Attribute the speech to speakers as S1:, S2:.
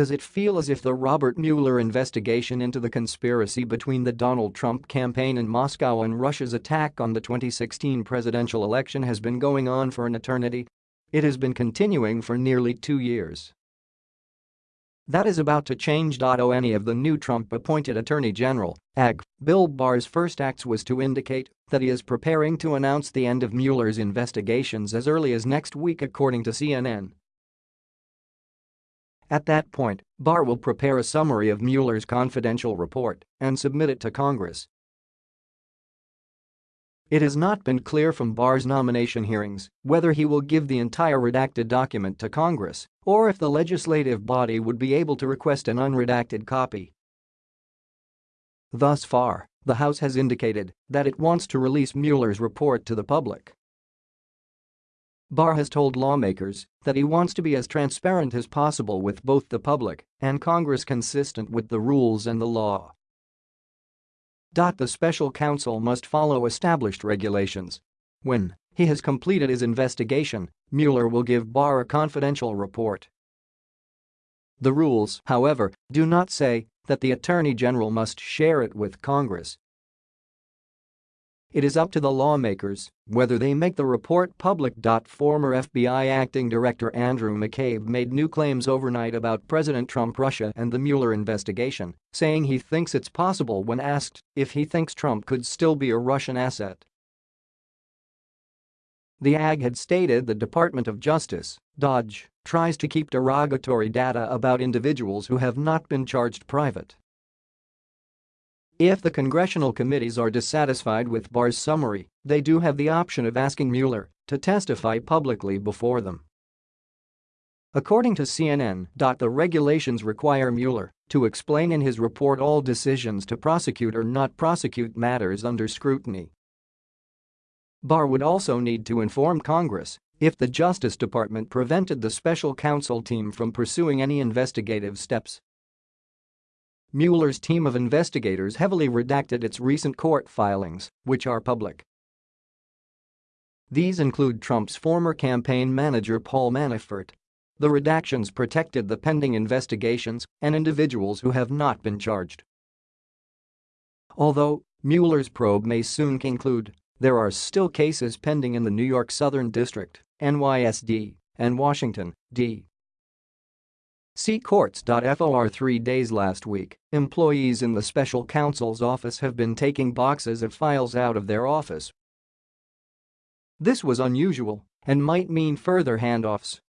S1: Does it feel as if the Robert Mueller investigation into the conspiracy between the Donald Trump campaign in Moscow and Russia's attack on the 2016 presidential election has been going on for an eternity? It has been continuing for nearly two years. That is about to change. Any of the new Trump-appointed Attorney General, AG, Bill Barr's first acts was to indicate that he is preparing to announce the end of Mueller's investigations as early as next week according to CNN. At that point, Barr will prepare a summary of Mueller's confidential report and submit it to Congress. It has not been clear from Barr's nomination hearings whether he will give the entire redacted document to Congress or if the legislative body would be able to request an unredacted copy. Thus far, the House has indicated that it wants to release Mueller's report to the public. Barr has told lawmakers that he wants to be as transparent as possible with both the public and Congress consistent with the rules and the law. The special counsel must follow established regulations. When he has completed his investigation, Mueller will give Barr a confidential report. The rules, however, do not say that the Attorney General must share it with Congress it is up to the lawmakers whether they make the report public. Former FBI acting director Andrew McCabe made new claims overnight about President Trump Russia and the Mueller investigation, saying he thinks it's possible when asked if he thinks Trump could still be a Russian asset. The AG had stated the Department of Justice, DOJ, tries to keep derogatory data about individuals who have not been charged private. If the congressional committees are dissatisfied with Barr's summary, they do have the option of asking Mueller to testify publicly before them. According to CNN, the regulations require Mueller to explain in his report all decisions to prosecute or not prosecute matters under scrutiny. Barr would also need to inform Congress if the Justice Department prevented the special counsel team from pursuing any investigative steps Mueller's team of investigators heavily redacted its recent court filings, which are public. These include Trump's former campaign manager Paul Manafort. The redactions protected the pending investigations and individuals who have not been charged. Although Mueller's probe may soon conclude, there are still cases pending in the New York Southern District, NYSD, and Washington, D. See courts.for three days last week, employees in the special counsel's office have been taking boxes of files out of their office. This was unusual and might mean further handoffs